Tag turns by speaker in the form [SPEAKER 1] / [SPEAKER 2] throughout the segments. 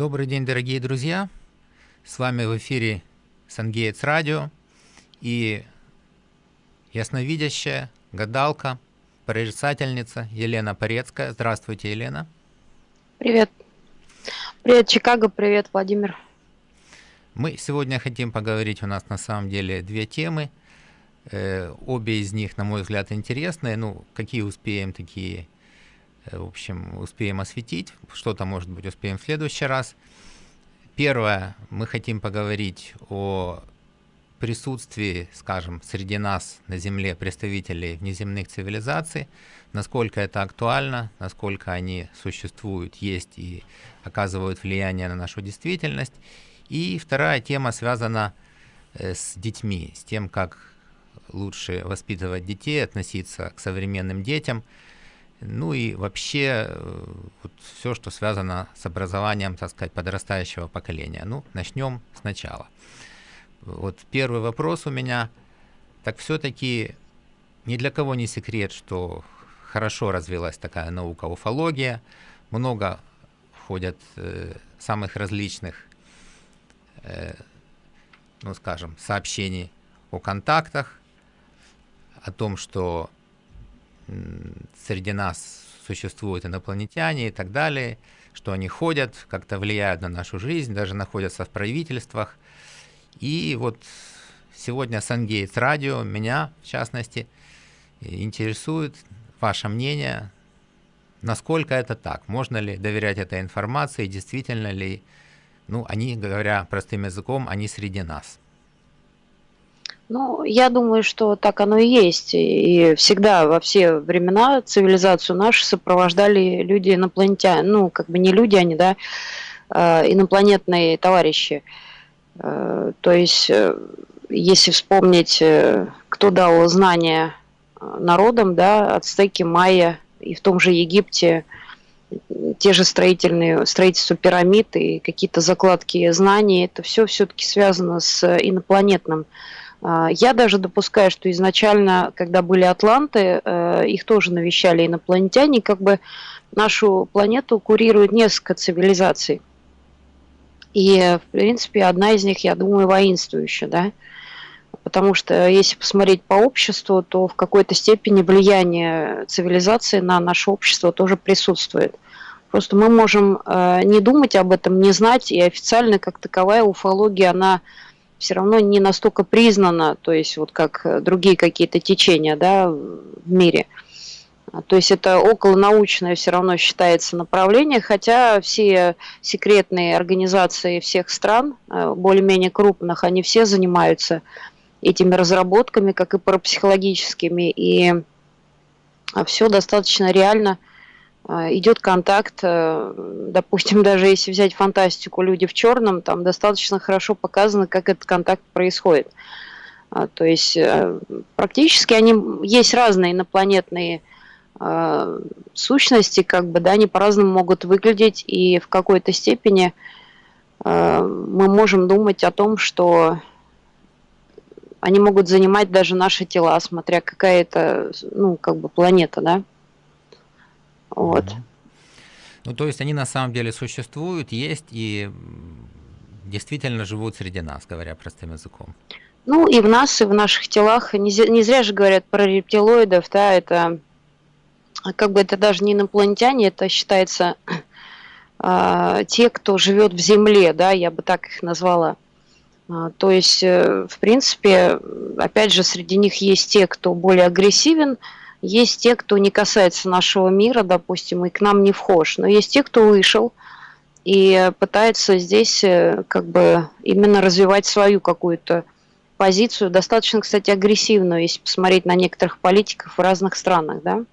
[SPEAKER 1] Добрый день, дорогие друзья! С вами в эфире Сангейтс Радио и ясновидящая, гадалка, прорицательница Елена Порецкая. Здравствуйте, Елена.
[SPEAKER 2] Привет. Привет, Чикаго, привет, Владимир.
[SPEAKER 1] Мы сегодня хотим поговорить, у нас на самом деле две темы. Э, обе из них, на мой взгляд, интересные. Ну, какие успеем, такие в общем, успеем осветить, что-то, может быть, успеем в следующий раз. Первое, мы хотим поговорить о присутствии, скажем, среди нас на Земле представителей внеземных цивилизаций, насколько это актуально, насколько они существуют, есть и оказывают влияние на нашу действительность. И вторая тема связана э, с детьми, с тем, как лучше воспитывать детей, относиться к современным детям – ну и вообще э, вот все, что связано с образованием, так сказать, подрастающего поколения. Ну, начнем сначала. Вот первый вопрос у меня. Так все-таки ни для кого не секрет, что хорошо развилась такая наука уфология. Много ходят э, самых различных, э, ну скажем, сообщений о контактах, о том, что среди нас существуют инопланетяне и так далее, что они ходят, как-то влияют на нашу жизнь, даже находятся в правительствах. И вот сегодня Сангейтс Радио, меня в частности, интересует ваше мнение, насколько это так, можно ли доверять этой информации, действительно ли, ну, они, говоря простым языком, они среди нас.
[SPEAKER 2] Ну, я думаю, что так оно и есть. И всегда, во все времена цивилизацию нашу сопровождали люди инопланетяне. Ну, как бы не люди они, да, а инопланетные товарищи. Э, то есть, э, если вспомнить, э, кто дал знания народам, да, ацтеки, майя и в том же Египте, те же строительные, строительство пирамид и какие-то закладки знаний, это все все-таки связано с инопланетным я даже допускаю, что изначально, когда были атланты, э, их тоже навещали инопланетяне, как бы нашу планету курирует несколько цивилизаций. И, в принципе, одна из них, я думаю, воинствующая, да, потому что если посмотреть по обществу, то в какой-то степени влияние цивилизации на наше общество тоже присутствует. Просто мы можем э, не думать об этом, не знать, и официально как таковая уфология, она все равно не настолько признана, то есть вот как другие какие-то течения да, в мире. То есть это околонаучное все равно считается направление, хотя все секретные организации всех стран, э, более-менее крупных, они все занимаются этими разработками, как и парапсихологическими, и все достаточно реально – а, идет контакт, э, допустим, даже если взять фантастику «Люди в черном», там достаточно хорошо показано, как этот контакт происходит. А, то есть э, практически они есть разные инопланетные сущности, как бы, да, они по-разному могут выглядеть, и в какой-то степени мы можем думать о том, что они могут занимать даже наши тела, смотря какая это, ну, как бы планета, да. Вот.
[SPEAKER 1] Ну, то есть они на самом деле существуют, есть и действительно живут среди нас, говоря простым языком.
[SPEAKER 2] Ну, и в нас, и в наших телах. Не, не зря же говорят про рептилоидов, да, это как бы это даже не инопланетяне, это считается э, те, кто живет в Земле, да, я бы так их назвала. А, то есть, э, в принципе, опять же, среди них есть те, кто более агрессивен, есть те, кто не касается нашего мира, допустим, и к нам не вхож. Но есть те, кто вышел и пытается здесь э, как бы именно развивать свою какую-то позицию, достаточно, кстати, агрессивную, если посмотреть на некоторых политиков в разных странах, да?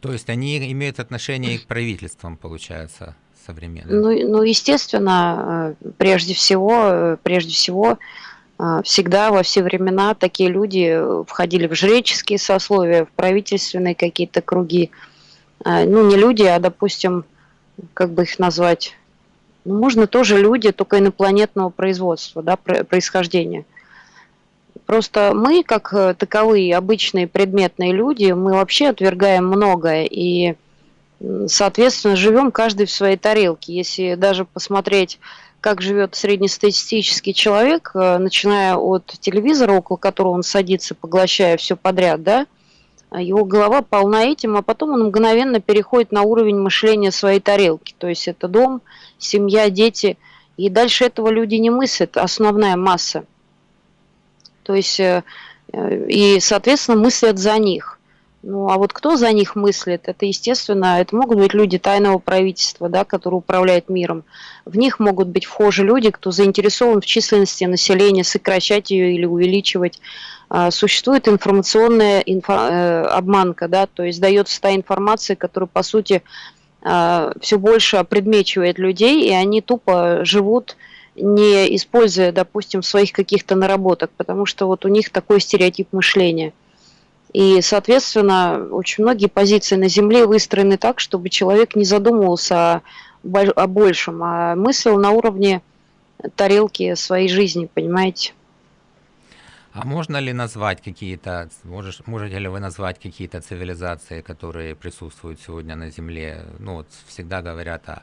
[SPEAKER 1] То есть они имеют отношение к правительствам, получается, современным?
[SPEAKER 2] Ну, ну естественно, э, прежде всего, э, прежде всего, всегда во все времена такие люди э, входили в жреческие сословия, в правительственные какие-то круги. А, ну, не люди, а, допустим, как бы их назвать, ну, можно тоже люди, только инопланетного производства, да, происхождения. Просто мы, как э, таковые обычные предметные люди, мы вообще отвергаем многое. И соответственно, живем каждый в своей тарелке. Если даже посмотреть, как живет среднестатистический человек, э, начиная от телевизора, около которого он садится, поглощая все подряд, да, его голова полна этим, а потом он мгновенно переходит на уровень мышления своей тарелки. То есть это дом, семья, дети. И дальше этого люди не мыслят, основная масса. То есть, э, э, и, соответственно, мыслят за них. Ну, а вот кто за них мыслит, это, естественно, это могут быть люди тайного правительства, да, которые управляют миром. В них могут быть вхожи люди, кто заинтересован в численности населения, сокращать ее или увеличивать. А, существует информационная инфо, э, обманка, да, то есть дается та информация, которая, по сути, а, все больше предмечивает людей, и они тупо живут, не используя, допустим, своих каких-то наработок, потому что вот у них такой стереотип мышления – и, соответственно, очень многие позиции на Земле выстроены так, чтобы человек не задумывался о, о большем, а мыслил на уровне тарелки своей жизни, понимаете?
[SPEAKER 1] А можно ли назвать какие-то, можете ли вы назвать какие-то цивилизации, которые присутствуют сегодня на Земле? Ну, вот всегда говорят о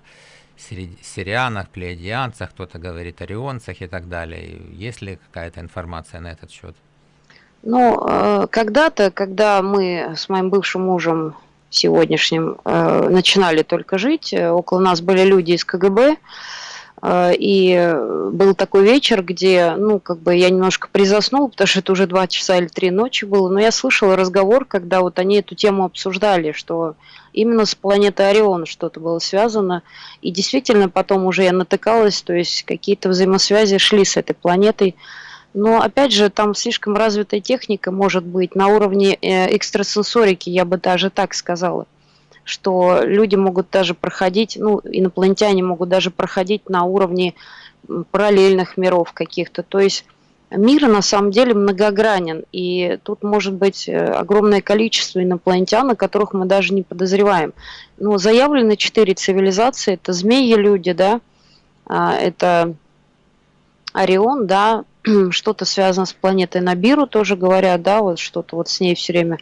[SPEAKER 1] сирианах, плеядианцах, кто-то говорит о рионцах и так далее. Есть ли какая-то информация на этот счет?
[SPEAKER 2] Ну, э, когда-то, когда мы с моим бывшим мужем сегодняшним э, начинали только жить, э, около нас были люди из КГБ, и был такой вечер, где, ну, как бы я немножко призаснула, потому что это уже два часа или три ночи было, но я слышала разговор, когда вот они эту тему обсуждали, что именно с планетой Орион что-то было связано, и действительно потом уже я натыкалась, то есть какие-то взаимосвязи шли с этой планетой, но опять же, там слишком развитая техника может быть на уровне э, экстрасенсорики, я бы даже так сказала, что люди могут даже проходить, ну, инопланетяне могут даже проходить на уровне параллельных миров каких-то. То есть мир на самом деле многогранен, и тут может быть э, огромное количество инопланетян, о которых мы даже не подозреваем. Но заявлены четыре цивилизации, это змеи-люди, да, а, это Орион, да, что-то связано с планетой Набиру, тоже говорят, да, вот что-то вот с ней все время,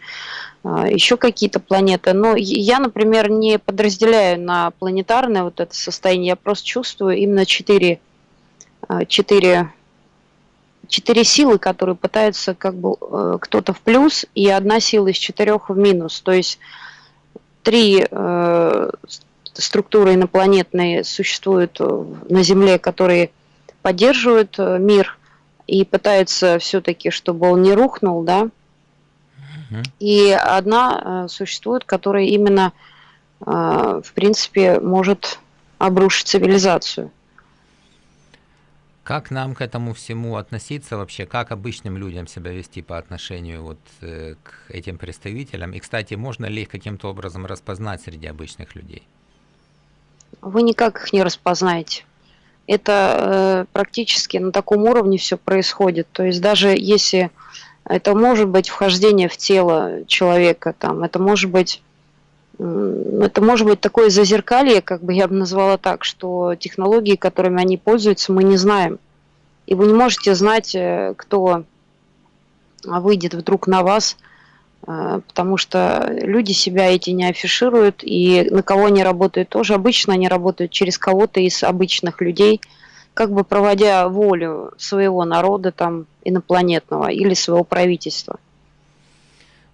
[SPEAKER 2] а, еще какие-то планеты. Но я, например, не подразделяю на планетарное вот это состояние, я просто чувствую именно четыре, а, четыре, четыре силы, которые пытаются как бы э, кто-то в плюс, и одна сила из четырех в минус. То есть три э, структуры инопланетные существуют на Земле, которые поддерживают э, мир – и пытается все-таки, чтобы он не рухнул, да. И одна э, существует, которая именно, э, в принципе, может обрушить цивилизацию.
[SPEAKER 1] Как нам к этому всему относиться вообще? Как обычным людям себя вести по отношению вот э, к этим представителям? И, кстати, можно ли их каким-то образом распознать среди обычных людей?
[SPEAKER 2] Вы никак их не распознаете это э, практически на таком уровне все происходит. То есть даже если это может быть вхождение в тело человека, там, это может быть это может быть такое зазеркалье, как бы я бы назвала так, что технологии, которыми они пользуются, мы не знаем. И вы не можете знать, э, кто выйдет вдруг на вас, потому что люди себя эти не афишируют, и на кого они работают тоже. Обычно они работают через кого-то из обычных людей, как бы проводя волю своего народа там инопланетного или своего правительства.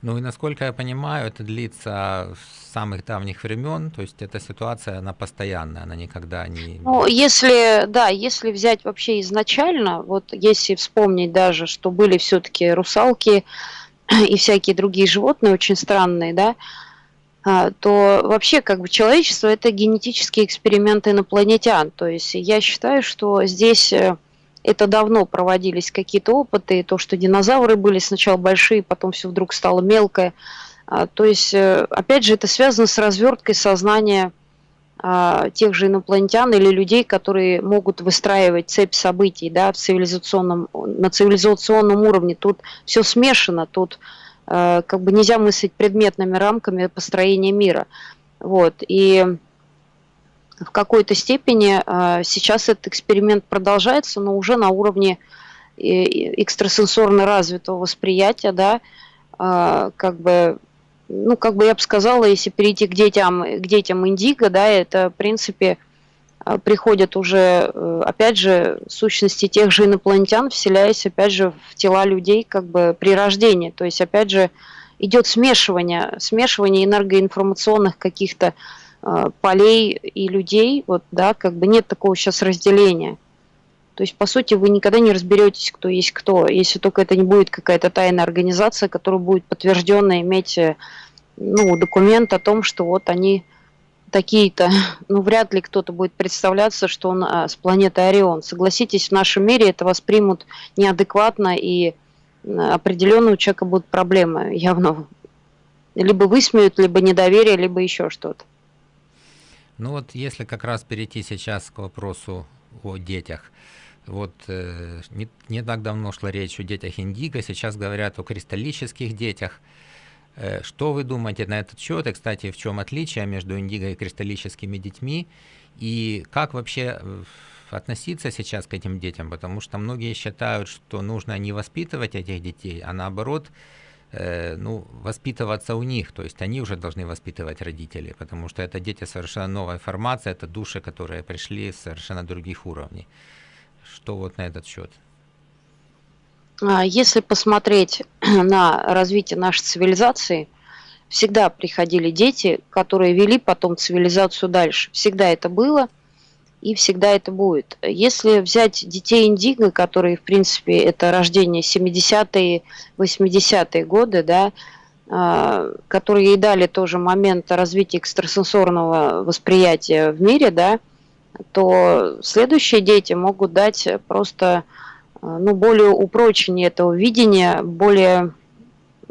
[SPEAKER 1] Ну и насколько я понимаю, это длится с самых давних времен, то есть эта ситуация, она постоянная, она никогда не...
[SPEAKER 2] Ну, если, да, если взять вообще изначально, вот если вспомнить даже, что были все-таки русалки, и всякие другие животные очень странные, да, а, то вообще как бы человечество это генетический эксперимент инопланетян. То есть я считаю, что здесь э, это давно проводились какие-то опыты, то, что динозавры были сначала большие, потом все вдруг стало мелкое. А, то есть, э, опять же, это связано с разверткой сознания тех же инопланетян или людей, которые могут выстраивать цепь событий да, в цивилизационном, на цивилизационном уровне. Тут все смешано, тут э, как бы нельзя мыслить предметными рамками построения мира. Вот. И в какой-то степени э, сейчас этот эксперимент продолжается, но уже на уровне экстрасенсорно развитого восприятия, да, э, как бы ну, как бы я бы сказала, если перейти к детям, к детям индиго, да, это, в принципе, а, приходят уже, э, опять же, сущности тех же инопланетян, вселяясь, опять же, в тела людей как бы при рождении. То есть, опять же, идет смешивание, смешивание энергоинформационных каких-то э, полей и людей, вот, да, как бы нет такого сейчас разделения. То есть, по сути, вы никогда не разберетесь, кто есть кто, если только это не будет какая-то тайная организация, которая будет подтвержденно иметь э, ну, документ о том, что вот они такие-то, ну, вряд ли кто-то будет представляться, что он а, с планеты Орион. Согласитесь, в нашем мире это воспримут неадекватно, и определенно у человека будут проблемы явно. Либо высмеют, либо недоверие, либо еще что-то.
[SPEAKER 1] Ну вот если как раз перейти сейчас к вопросу о детях. Вот э, не, не так давно шла речь о детях индиго, сейчас говорят о кристаллических детях. Э, что вы думаете на этот счет? И, кстати, в чем отличие между индиго и кристаллическими детьми? И как вообще э, относиться сейчас к этим детям? Потому что многие считают, что нужно не воспитывать этих детей, а наоборот, ну, воспитываться у них. То есть они уже должны воспитывать родителей, потому что это дети совершенно новой формации, это души, которые пришли с совершенно других уровней. Что вот на этот счет?
[SPEAKER 2] А, если посмотреть на развитие нашей цивилизации, всегда приходили дети, которые вели потом цивилизацию дальше. Всегда это было и всегда это будет. Если взять детей индиго, которые, в принципе, это рождение 70-е, 80-е годы, да, а, которые и дали тоже момент развития экстрасенсорного восприятия в мире, да, то следующие дети могут дать просто а, ну, более упрочение этого видения, более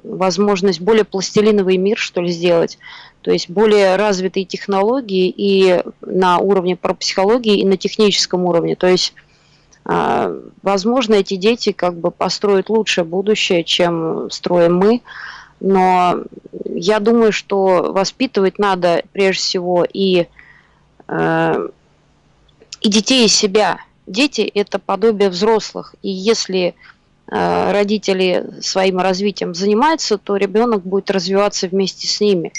[SPEAKER 2] возможность, более пластилиновый мир, что ли, сделать. То есть более развитые технологии и на уровне парапсихологии, и на техническом уровне. То есть, а, возможно, эти дети как бы построят лучшее будущее, чем строим мы. Но я думаю, что воспитывать надо прежде всего и, а, и детей из себя – Дети – это подобие взрослых, и если э, родители своим развитием занимаются, то ребенок будет развиваться вместе с ними.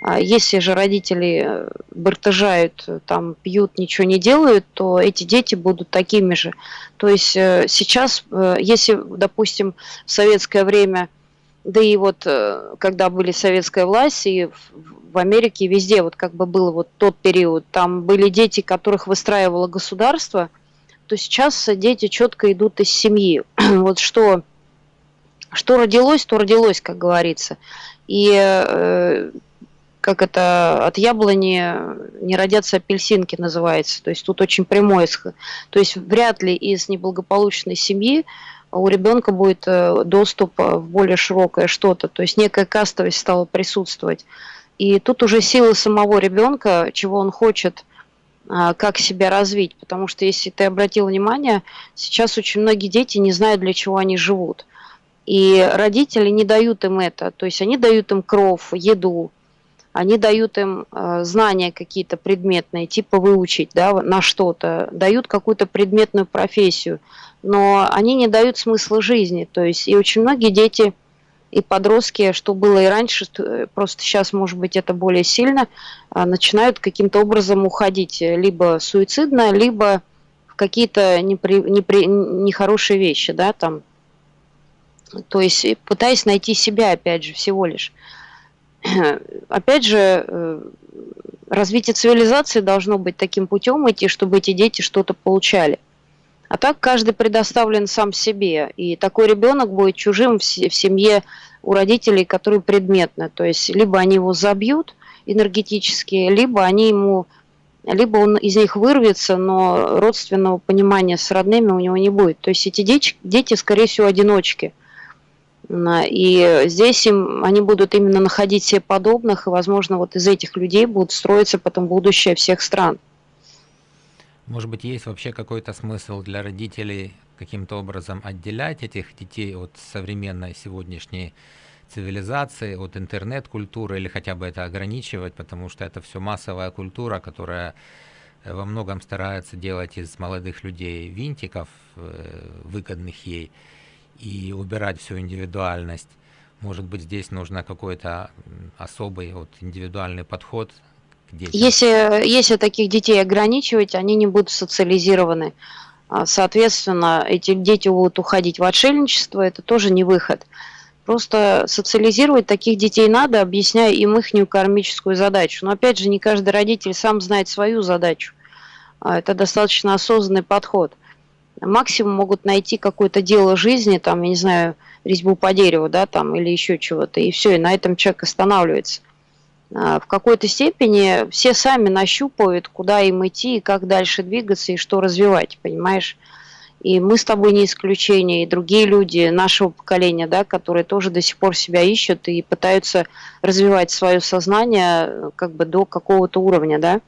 [SPEAKER 2] А если же родители э, бартыжают, там, пьют, ничего не делают, то эти дети будут такими же. То есть э, сейчас, если, допустим, в советское время, да и вот когда были советская власть, и в Америке везде вот как бы был вот тот период, там были дети, которых выстраивало государство – то сейчас дети четко идут из семьи. вот что, что родилось, то родилось, как говорится. И э, как это от яблони не родятся апельсинки называется. То есть тут очень прямой исход. То есть вряд ли из неблагополучной семьи у ребенка будет э, доступ в более широкое что-то. То есть некая кастовость стала присутствовать. И тут уже сила самого ребенка, чего он хочет – а, как себя развить. Потому что, если ты обратил внимание, сейчас очень многие дети не знают, для чего они живут. И родители не дают им это. То есть они дают им кров, еду, они дают им э, знания какие-то предметные, типа выучить да, на что-то, дают какую-то предметную профессию, но они не дают смысла жизни. То есть и очень многие дети и подростки, что было и раньше, э, просто сейчас, может быть, это более сильно, а, начинают каким-то образом уходить либо суицидно, либо в какие-то непри, непри, нехорошие вещи, да, там. То есть пытаясь найти себя, опять же, всего лишь. Опять же, э, развитие цивилизации должно быть таким путем идти, чтобы эти дети что-то получали. А так каждый предоставлен сам себе. И такой ребенок будет чужим в семье у родителей, которые предметны. То есть либо они его забьют энергетически, либо они ему либо он из них вырвется, но родственного понимания с родными у него не будет. То есть эти дети, дети скорее всего, одиночки. И здесь им, они будут именно находить себе подобных, и, возможно, вот из этих людей будут строиться потом будущее всех стран.
[SPEAKER 1] Может быть, есть вообще какой-то смысл для родителей каким-то образом отделять этих детей от современной сегодняшней цивилизации, от интернет-культуры или хотя бы это ограничивать, потому что это все массовая культура, которая э, во многом старается делать из молодых людей винтиков, э, выгодных ей, и убирать всю индивидуальность. Может быть, здесь нужно какой-то особый вот, индивидуальный подход
[SPEAKER 2] к детям? Если, если таких детей ограничивать, они не будут социализированы. А, соответственно, эти дети будут уходить в отшельничество, это тоже не выход. Просто социализировать таких детей надо, объясняя им их кармическую задачу. Но опять же, не каждый родитель сам знает свою задачу. А, это достаточно осознанный подход. Максимум могут найти какое-то дело жизни, там, я не знаю, резьбу по дереву, да, там, или еще чего-то, и все, и на этом человек останавливается. А, в какой-то степени все сами нащупывают, куда им идти, и как дальше двигаться, и что развивать, понимаешь? И мы с тобой не исключение, и другие люди нашего поколения, да, которые тоже до сих пор себя ищут и пытаются развивать свое сознание как бы до какого-то уровня, да.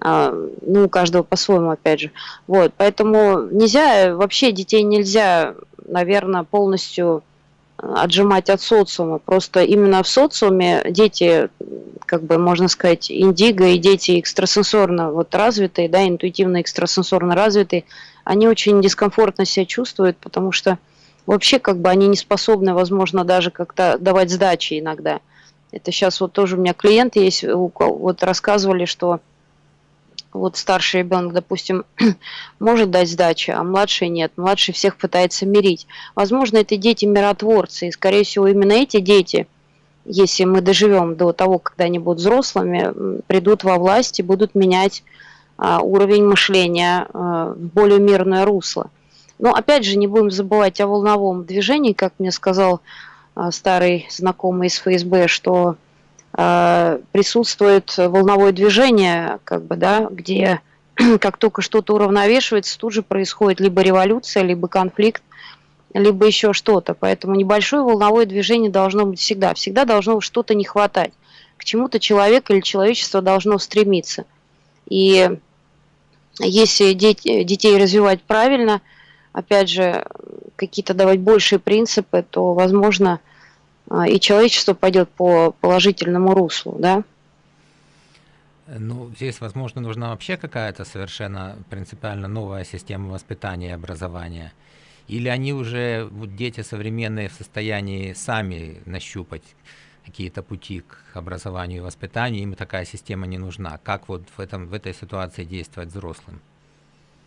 [SPEAKER 2] А, ну, у каждого по-своему, опять же. Вот, поэтому нельзя, вообще детей нельзя, наверное, полностью отжимать от социума. Просто именно в социуме дети, как бы можно сказать, индиго и дети экстрасенсорно вот развитые, да, интуитивно экстрасенсорно развитые, они очень дискомфортно себя чувствуют, потому что вообще как бы они не способны, возможно, даже как-то давать сдачи иногда. Это сейчас вот тоже у меня клиент есть, вот рассказывали, что вот старший ребенок, допустим, может дать сдачи, а младший нет. Младший всех пытается мирить. Возможно, это дети-миротворцы, и, скорее всего, именно эти дети, если мы доживем до того, когда они будут взрослыми, придут во власть и будут менять а, уровень мышления а, в более мирное русло. Но, опять же, не будем забывать о волновом движении, как мне сказал а, старый знакомый из ФСБ, что присутствует волновое движение, как бы, да, где как только что-то уравновешивается, тут же происходит либо революция, либо конфликт, либо еще что-то. Поэтому небольшое волновое движение должно быть всегда. Всегда должно что-то не хватать. К чему-то человек или человечество должно стремиться. И если дети, детей развивать правильно, опять же, какие-то давать большие принципы, то, возможно, и человечество пойдет по положительному руслу, да?
[SPEAKER 1] Ну, здесь, возможно, нужна вообще какая-то совершенно принципиально новая система воспитания и образования. Или они уже, вот дети современные, в состоянии сами нащупать какие-то пути к образованию и воспитанию, им такая система не нужна. Как вот в, этом, в этой ситуации действовать взрослым?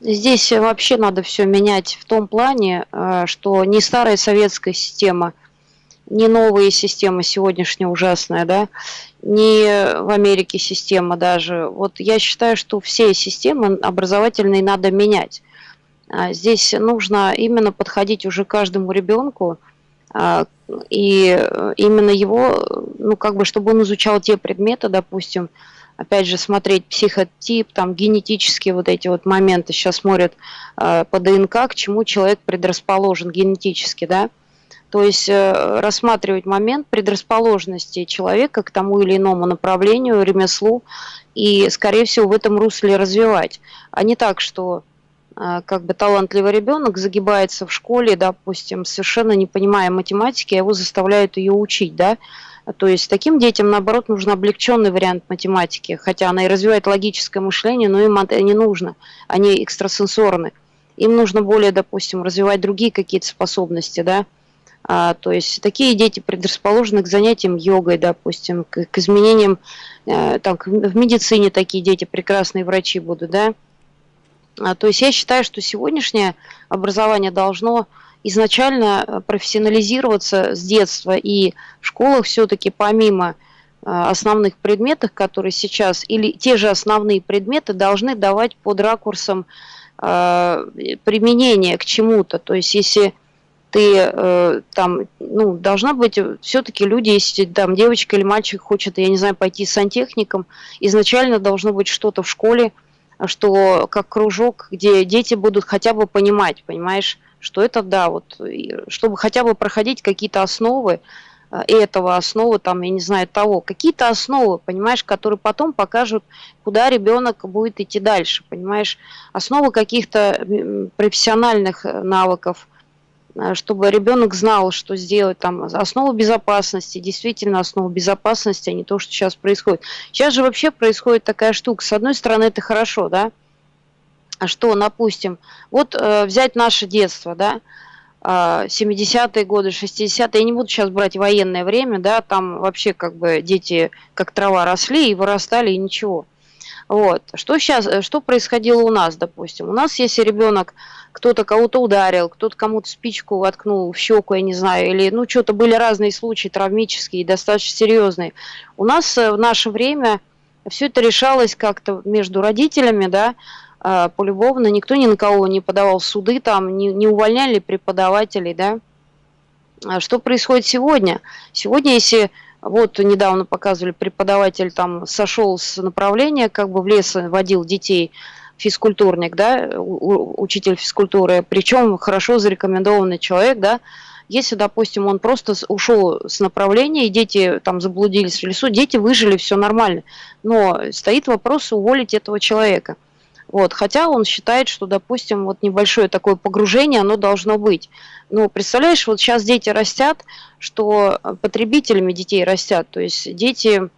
[SPEAKER 2] Здесь вообще надо все менять в том плане, э, что не старая советская система – не новые системы сегодняшняя ужасная, да, не в Америке система даже. Вот я считаю, что все системы образовательные надо менять. А здесь нужно именно подходить уже каждому ребенку, а, и именно его, ну, как бы, чтобы он изучал те предметы, допустим, опять же, смотреть психотип, там, генетические вот эти вот моменты, сейчас смотрят а, по ДНК, к чему человек предрасположен генетически, да, то есть э, рассматривать момент предрасположенности человека к тому или иному направлению, ремеслу, и, скорее всего, в этом русле развивать. А не так, что э, как бы талантливый ребенок загибается в школе, допустим, совершенно не понимая математики, а его заставляют ее учить, да, то есть таким детям, наоборот, нужен облегченный вариант математики, хотя она и развивает логическое мышление, но им это не нужно, они экстрасенсорны. Им нужно более, допустим, развивать другие какие-то способности, да, а, то есть такие дети предрасположены к занятиям йогой, допустим, к, к изменениям, э, там, в медицине такие дети прекрасные врачи будут, да. А, то есть я считаю, что сегодняшнее образование должно изначально э, профессионализироваться с детства, и в школах все-таки помимо э, основных предметов, которые сейчас, или те же основные предметы должны давать под ракурсом э, применения к чему-то. То есть если ты э, там, ну, должна быть все-таки люди, если там девочка или мальчик хочет, я не знаю, пойти с сантехником, изначально должно быть что-то в школе, что как кружок, где дети будут хотя бы понимать, понимаешь, что это да, вот, чтобы хотя бы проходить какие-то основы э, этого, основы там, я не знаю, того, какие-то основы, понимаешь, которые потом покажут, куда ребенок будет идти дальше, понимаешь, основы каких-то профессиональных э, навыков, Э, чтобы ребенок знал, что сделать там основу безопасности, действительно основу безопасности, а не то, что сейчас происходит. Сейчас же вообще происходит такая штука. С одной стороны, это хорошо, да, а что, допустим, вот э, взять наше детство, да, 70-е годы, 60-е, я не буду сейчас брать военное время, да, там вообще как бы дети как трава росли и вырастали, и ничего. Вот. Что сейчас, э, что происходило у нас, допустим? У нас, если ребенок, кто-то кого-то ударил, кто-то кому-то спичку воткнул в щеку, я не знаю, или, ну, что-то были разные случаи травмические, достаточно серьезные. У нас э, в наше время все это решалось как-то между родителями, да, а, полюбовно, никто ни на кого не подавал суды, там, не, не увольняли преподавателей, да. А что происходит сегодня? Сегодня, если вот недавно показывали, преподаватель там сошел с направления, как бы в лес водил детей, физкультурник, да, учитель физкультуры, причем хорошо зарекомендованный человек, да, если, допустим, он просто ушел с направления, и дети там заблудились в лесу, дети выжили, все нормально. Но стоит вопрос уволить этого человека – вот, хотя он считает, что, допустим, вот небольшое такое погружение, оно должно быть. Но представляешь, вот сейчас дети растят, что потребителями детей растят, то есть дети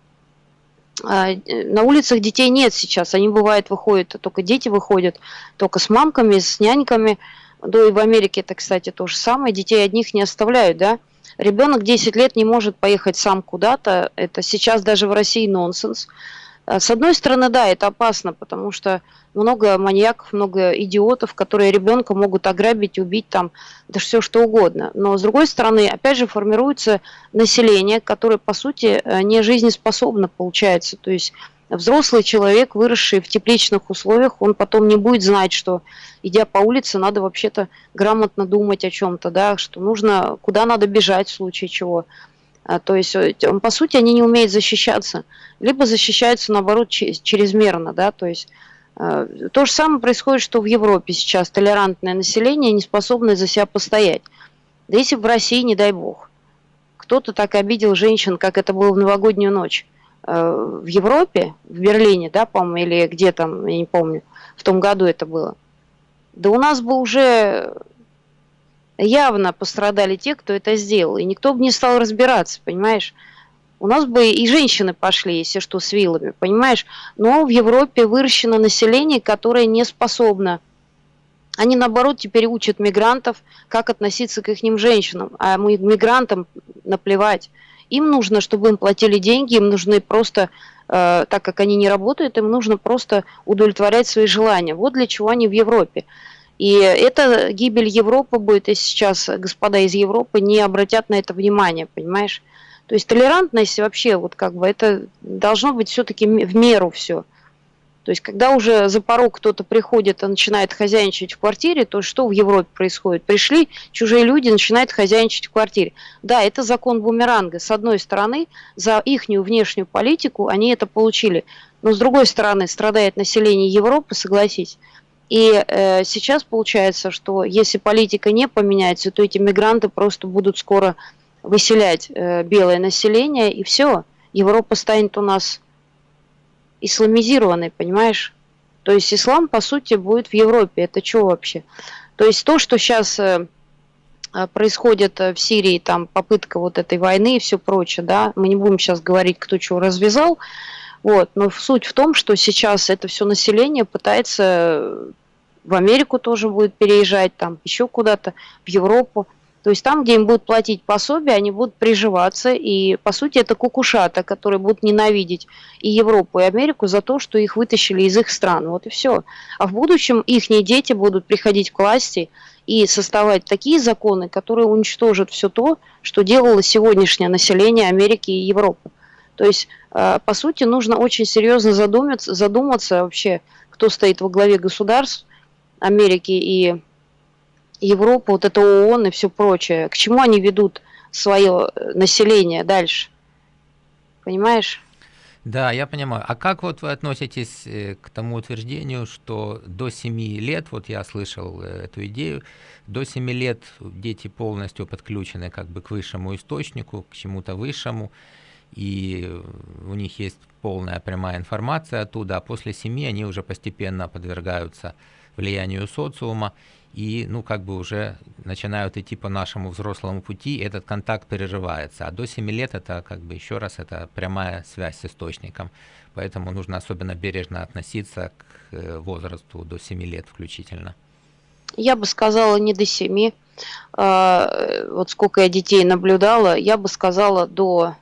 [SPEAKER 2] на улицах детей нет сейчас, они бывает выходят, только дети выходят, только с мамками, с няньками, да и в Америке это, кстати, то же самое, детей одних не оставляют, да, ребенок 10 лет не может поехать сам куда-то, это сейчас даже в России нонсенс, а, с одной стороны, да, это опасно, потому что много маньяков, много идиотов, которые ребенка могут ограбить, убить, там, да все что угодно. Но с другой стороны, опять же, формируется население, которое, по сути, э, не жизнеспособно получается. То есть взрослый человек, выросший в тепличных условиях, он потом не будет знать, что, идя по улице, надо вообще-то грамотно думать о чем-то, да, что нужно, куда надо бежать в случае чего. А, то есть, э, по сути, они не умеют защищаться, либо защищаются, наоборот, чрезмерно, да, то есть э, то же самое происходит, что в Европе сейчас толерантное население не способное за себя постоять. Да если в России, не дай бог, кто-то так обидел женщин, как это было в новогоднюю ночь, э, в Европе, в Берлине, да, по-моему, или где там, я не помню, в том году это было, да у нас бы уже явно пострадали те, кто это сделал. И никто бы не стал разбираться, понимаешь? У нас бы и женщины пошли, если что, с вилами, понимаешь? Но в Европе выращено население, которое не способно. Они, наоборот, теперь учат мигрантов, как относиться к их женщинам. А мы мигрантам наплевать. Им нужно, чтобы им платили деньги, им нужны просто, э, так как они не работают, им нужно просто удовлетворять свои желания. Вот для чего они в Европе. И это гибель Европы будет, если сейчас господа из Европы не обратят на это внимание, понимаешь? То есть толерантность вообще, вот как бы, это должно быть все-таки в меру все. То есть, когда уже за порог кто-то приходит и начинает хозяйничать в квартире, то что в Европе происходит? Пришли чужие люди, начинают хозяйничать в квартире. Да, это закон бумеранга. С одной стороны, за ихнюю внешнюю политику они это получили. Но с другой стороны, страдает население Европы, согласись. И э, сейчас получается, что если политика не поменяется, то эти мигранты просто будут скоро выселять э, белое население, и все, Европа станет у нас исламизированной, понимаешь? То есть ислам, по сути, будет в Европе. Это что вообще? То есть то, что сейчас э, э происходит э, в Сирии, там попытка вот этой войны и все прочее, да, мы не будем сейчас говорить, кто чего развязал, вот, но суть в том, что сейчас это все население пытается в Америку тоже будет переезжать, там еще куда-то, в Европу. То есть там, где им будут платить пособие, они будут приживаться. И, по сути, это кукушата, которые будут ненавидеть и Европу, и Америку за то, что их вытащили из их стран. Вот и все. А в будущем их дети будут приходить к власти и создавать такие законы, которые уничтожат все то, что делало сегодняшнее население Америки и Европы. То есть, э, по сути, нужно очень серьезно задуматься, задуматься вообще, кто стоит во главе государств, Америки и Европы, вот это ООН и все прочее, к чему они ведут свое э, население дальше? Понимаешь?
[SPEAKER 1] Да, я понимаю. А как вот вы относитесь э, к тому утверждению, что до 7 лет, вот я слышал э, эту идею, до 7 лет дети полностью подключены как бы к высшему источнику, к чему-то высшему, и у них есть полная прямая информация оттуда, а после 7 они уже постепенно подвергаются влиянию социума, и, ну, как бы уже начинают идти по нашему взрослому пути, этот контакт переживается. А до 7 лет это, как бы, еще раз, это прямая связь с источником. Поэтому нужно особенно бережно относиться к э, возрасту до 7 лет включительно.
[SPEAKER 2] Я бы сказала не до 7. э, вот сколько я детей наблюдала, я бы сказала до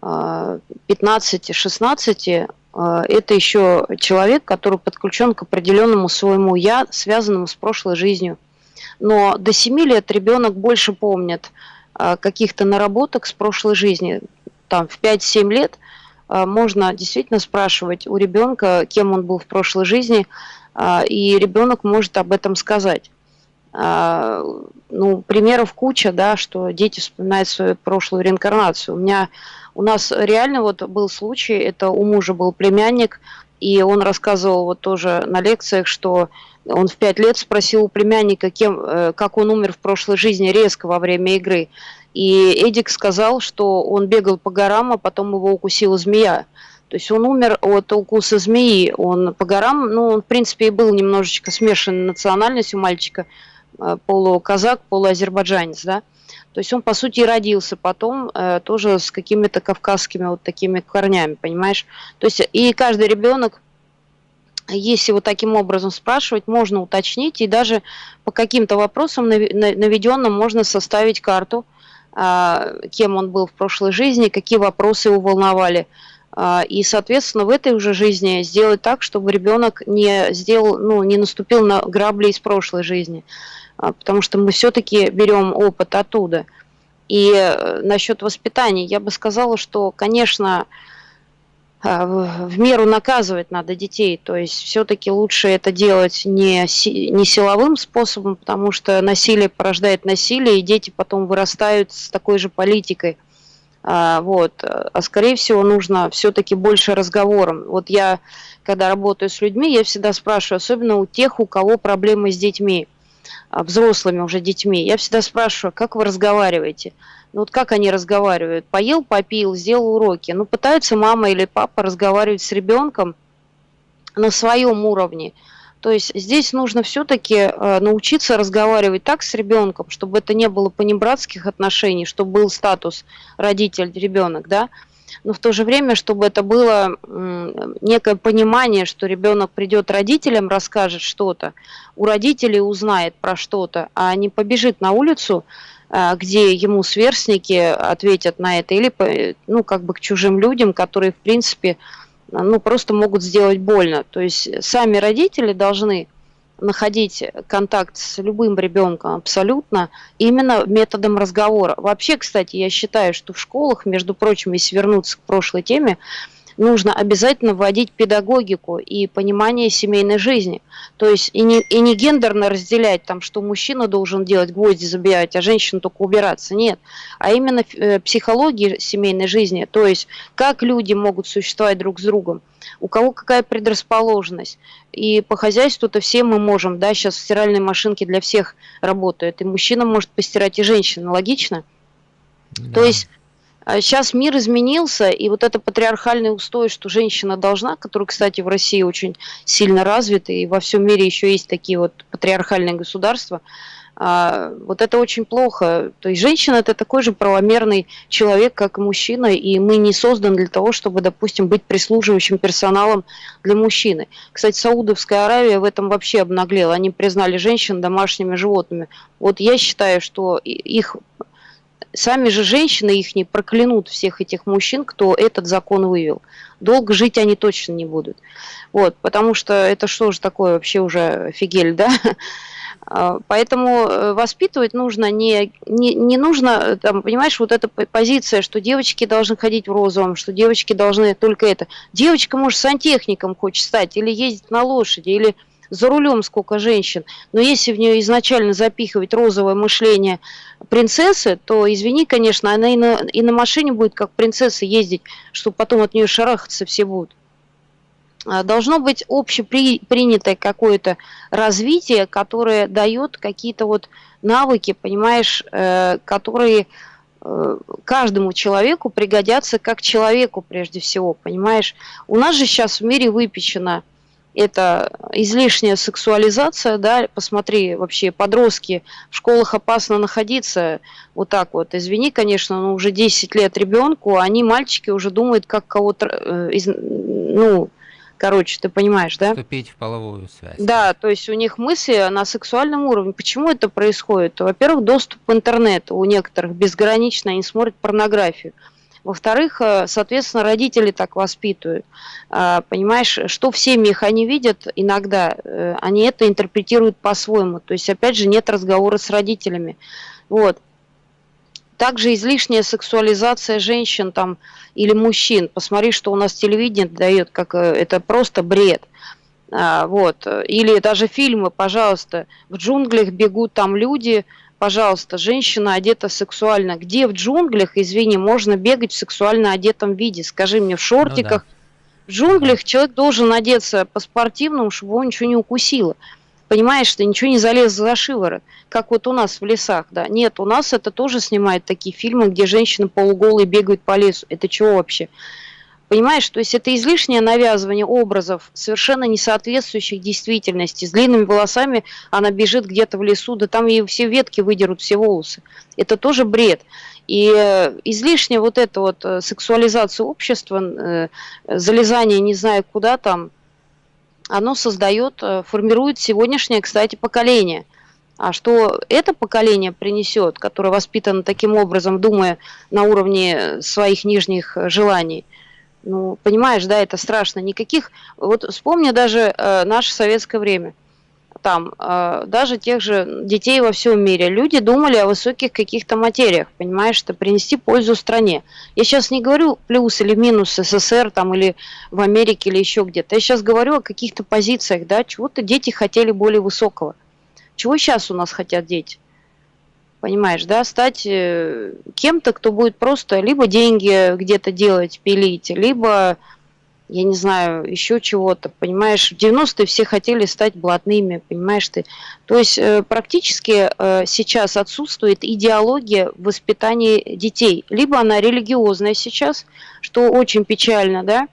[SPEAKER 2] 15-16 это еще человек, который подключен к определенному своему я, связанному с прошлой жизнью. Но до 7 лет ребенок больше помнит каких-то наработок с прошлой жизни. Там в 5-7 лет можно действительно спрашивать у ребенка, кем он был в прошлой жизни, а, и ребенок может об этом сказать. А, ну, примеров куча, да, что дети вспоминают свою прошлую реинкарнацию. У меня, у нас реально вот был случай, это у мужа был племянник, и он рассказывал вот тоже на лекциях, что он в пять лет спросил у племянника, кем, э, как он умер в прошлой жизни резко во время игры. И Эдик сказал, что он бегал по горам, а потом его укусила змея. То есть он умер от укуса змеи. Он по горам, ну, он, в принципе, и был немножечко смешанной национальностью мальчика, э, полуказак, полуазербайджанец, да. То есть он, по сути, родился потом э, тоже с какими-то кавказскими вот такими корнями, понимаешь? То есть и каждый ребенок, если вот таким образом спрашивать, можно уточнить, и даже по каким-то вопросам наведенным можно составить карту, э, кем он был в прошлой жизни, какие вопросы его волновали, а, и, соответственно, в этой уже жизни сделать так, чтобы ребенок не сделал, ну, не наступил на грабли из прошлой жизни. А, потому что мы все-таки берем опыт оттуда. И э, насчет воспитания, я бы сказала, что, конечно, а, в меру наказывать надо детей. То есть все-таки лучше это делать не, не силовым способом, потому что насилие порождает насилие, и дети потом вырастают с такой же политикой – а, вот. А скорее всего нужно все-таки больше разговором. Вот я, когда работаю с людьми, я всегда спрашиваю, особенно у тех, у кого проблемы с детьми, взрослыми уже детьми, я всегда спрашиваю, как вы разговариваете? Ну вот как они разговаривают? Поел, попил, сделал уроки. Ну пытаются мама или папа разговаривать с ребенком на своем уровне. То есть здесь нужно все-таки э, научиться разговаривать так с ребенком, чтобы это не было понебратских отношений, чтобы был статус родитель-ребенок, да, но в то же время, чтобы это было некое понимание, что ребенок придет родителям, расскажет что-то, у родителей узнает про что-то, а не побежит на улицу, э, где ему сверстники ответят на это, или ну, как бы к чужим людям, которые, в принципе, ну, просто могут сделать больно. То есть сами родители должны находить контакт с любым ребенком абсолютно именно методом разговора. Вообще, кстати, я считаю, что в школах, между прочим, если вернуться к прошлой теме, нужно обязательно вводить педагогику и понимание семейной жизни. То есть и не, и не гендерно разделять, там, что мужчина должен делать гвозди забивать, а женщина только убираться. Нет. А именно э, психология семейной жизни. То есть как люди могут существовать друг с другом у кого какая предрасположенность. И по хозяйству-то все мы можем, да, сейчас стиральные машинки для всех работают, и мужчина может постирать, и женщина, логично? Да. То есть Сейчас а мир изменился, и вот это патриархальный устой, что женщина должна, который, кстати, в России очень сильно развит, и во всем мире еще есть такие вот патриархальные государства, вот это очень плохо. То есть женщина это такой же правомерный человек, как и мужчина, и мы не созданы для того, чтобы, допустим, быть прислуживающим персоналом для мужчины. Кстати, Саудовская Аравия в этом вообще обнаглела. Они признали женщин домашними животными. Вот я считаю, что их сами же женщины их не проклянут всех этих мужчин, кто этот закон вывел. Долго жить они точно не будут. Вот, потому что это что же такое вообще уже фигель, да? А, поэтому э, воспитывать нужно не, не, не нужно, там, понимаешь, вот эта позиция, что девочки должны ходить в розовом, что девочки должны только это. Девочка, может, сантехником хочет стать, или ездить на лошади, или за рулем сколько женщин, но если в нее изначально запихивать розовое мышление принцессы, то, извини, конечно, она и на, и на машине будет как принцесса ездить, чтобы потом от нее шарахаться все будут. А, должно быть общепринятое какое-то развитие, которое дает какие-то вот навыки, понимаешь, э, которые э, каждому человеку пригодятся как человеку прежде всего, понимаешь. У нас же сейчас в мире выпечено это излишняя сексуализация, да, посмотри, вообще подростки, в школах опасно находиться, вот так вот, извини, конечно, но уже 10 лет ребенку, они, мальчики, уже думают, как кого-то, э, ну, Короче, ты понимаешь, да?
[SPEAKER 1] Вступить в половую связь.
[SPEAKER 2] Да, то есть у них мысли на сексуальном уровне. Почему это происходит? Во-первых, доступ к интернету у некоторых безграничный, они смотрят порнографию. Во-вторых, э, соответственно, родители так воспитывают. А, понимаешь, что в семьях они видят, иногда э, они это интерпретируют по-своему. То есть, опять же, нет разговора с родителями. Вот. Также излишняя сексуализация женщин там или мужчин. Посмотри, что у нас телевидение дает, как э, это просто бред. А, вот. Или даже фильмы, пожалуйста, в джунглях бегут там люди, пожалуйста, женщина одета сексуально. Где в джунглях, извини, можно бегать в сексуально одетом виде? Скажи мне, в шортиках. Ну, да. В джунглях человек должен одеться по-спортивному, чтобы его ничего не укусило. Понимаешь, что ничего не залез за шиворот, как вот у нас в лесах, да. Нет, у нас это тоже снимают такие фильмы, где женщины полуголые бегают по лесу. Это чего вообще? Понимаешь, то есть это излишнее навязывание образов, совершенно не соответствующих действительности. С длинными волосами она бежит где-то в лесу, да там ей все ветки выдерут, все волосы. Это тоже бред. И э, излишняя вот эта вот э, сексуализация общества, э, залезание не знаю куда там, оно создает, формирует сегодняшнее, кстати, поколение. А что это поколение принесет, которое воспитано таким образом, думая на уровне своих нижних желаний – ну, понимаешь, да, это страшно. Никаких... Вот вспомни даже э, наше советское время. Там, э, даже тех же детей во всем мире. Люди думали о высоких каких-то материях, понимаешь, что принести пользу стране. Я сейчас не говорю плюс или минус СССР там или в Америке или еще где-то. Я сейчас говорю о каких-то позициях, да, чего-то дети хотели более высокого. Чего сейчас у нас хотят дети? понимаешь, да, стать э, кем-то, кто будет просто либо деньги где-то делать, пилить, либо, я не знаю, еще чего-то, понимаешь. В 90-е все хотели стать блатными, понимаешь ты. То есть э, практически э, сейчас отсутствует идеология в воспитании детей. Либо она религиозная сейчас, что очень печально, да,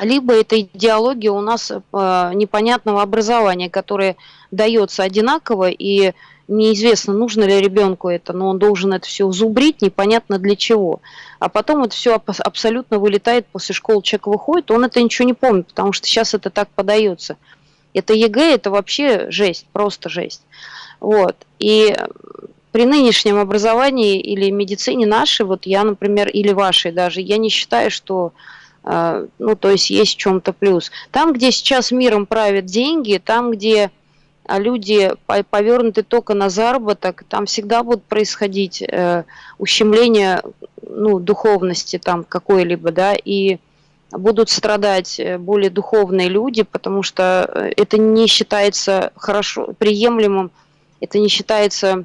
[SPEAKER 2] либо это идеология у нас непонятного образования, которое дается одинаково и неизвестно, нужно ли ребенку это, но он должен это все зубрить, непонятно для чего. А потом это все абсолютно вылетает после школы, человек выходит, он это ничего не помнит, потому что сейчас это так подается. Это ЕГЭ, это вообще жесть, просто жесть. Вот. И при нынешнем образовании или медицине нашей, вот я, например, или вашей даже, я не считаю, что э, ну, то есть есть в чем-то плюс. Там, где сейчас миром правят деньги, там, где а люди повернуты только на заработок, там всегда будут происходить э, ущемление ну, духовности там какой-либо, да, и будут страдать э, более духовные люди, потому что э, это не считается хорошо, приемлемым, это не считается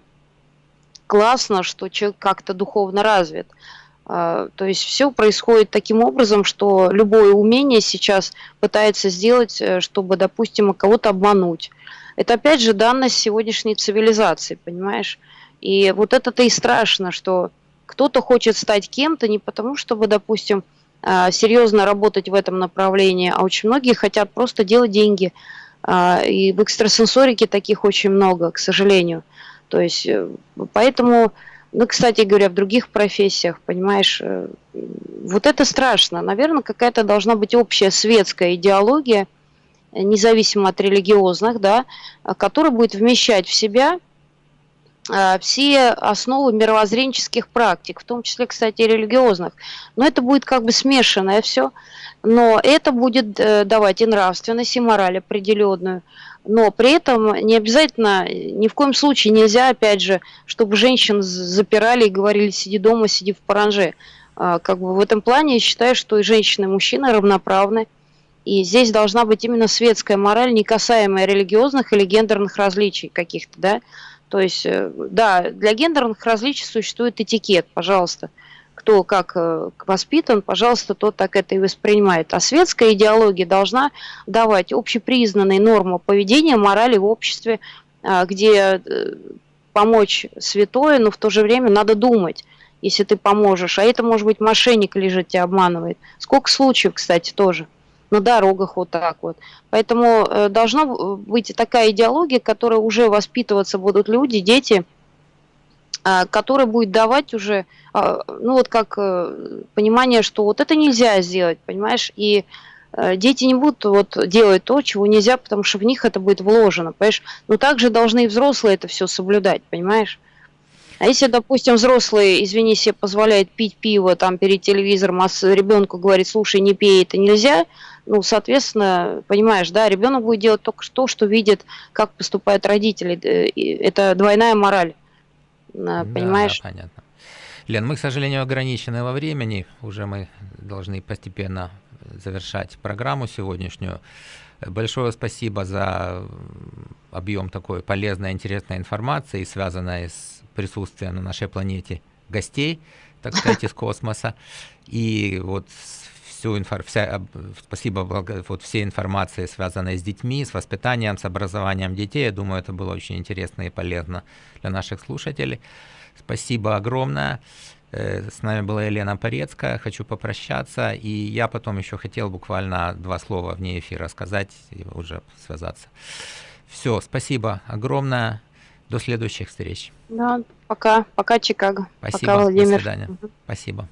[SPEAKER 2] классно, что человек как-то духовно развит. А, то есть все происходит таким образом, что любое умение сейчас пытается сделать, э, чтобы, допустим, кого-то обмануть это опять же данность сегодняшней цивилизации, понимаешь? И вот это-то и страшно, что кто-то хочет стать кем-то не потому, чтобы, допустим, а, серьезно работать в этом направлении, а очень многие хотят просто делать деньги. А, и в экстрасенсорике таких очень много, к сожалению. То есть, э, поэтому, ну, кстати говоря, в других профессиях, понимаешь, э, вот это страшно. Наверное, какая-то должна быть общая светская идеология – независимо от религиозных, да, который будет вмещать в себя а, все основы мировоззренческих практик, в том числе, кстати, религиозных. Но это будет как бы смешанное все, но это будет э, давать и нравственность, и мораль определенную. Но при этом не обязательно, ни в коем случае нельзя, опять же, чтобы женщин запирали и говорили, сиди дома, сиди в паранже. А, как бы в этом плане я считаю, что и женщины, и мужчины равноправны. И здесь должна быть именно светская мораль, не касаемая религиозных или гендерных различий каких-то, да. То есть, э, да, для гендерных различий существует этикет, пожалуйста. Кто как э, воспитан, пожалуйста, тот так это и воспринимает. А светская идеология должна давать общепризнанные нормы поведения, морали в обществе, а, где э, помочь святое, но в то же время надо думать, если ты поможешь. А это может быть мошенник лежит, тебя обманывает. Сколько случаев, кстати, тоже на дорогах вот так вот. Поэтому э, должна быть такая идеология, которая уже воспитываться будут люди, дети, а, которая будет давать уже, а, ну вот как э, понимание, что вот это нельзя сделать, понимаешь, и э, дети не будут вот делать то, чего нельзя, потому что в них это будет вложено, понимаешь? Но также должны и взрослые это все соблюдать, понимаешь? А если, допустим, взрослый, извини, себе позволяет пить пиво там перед телевизором, а ребенку говорит, слушай, не пей, это нельзя, ну, соответственно, понимаешь, да, ребенок будет делать только то, что видит, как поступают родители. Это двойная мораль, понимаешь?
[SPEAKER 1] Да, да, понятно. Лен, мы, к сожалению, ограничены во времени. Уже мы должны постепенно завершать программу сегодняшнюю. Большое спасибо за объем такой полезной, интересной информации, связанной с присутствием на нашей планете гостей, так сказать, из космоса. И вот всю инфор... вся... спасибо вот всей информации, связанной с детьми, с воспитанием, с образованием детей. Я думаю, это было очень интересно и полезно для наших слушателей. Спасибо огромное. Э, с нами была Елена Порецкая. Хочу попрощаться. И я потом еще хотел буквально два слова вне эфира сказать и уже связаться. Все, спасибо огромное. До следующих встреч.
[SPEAKER 2] Да, пока. Пока, Чикаго.
[SPEAKER 1] Спасибо.
[SPEAKER 2] Пока, Владимир.
[SPEAKER 1] До свидания. Угу. Спасибо.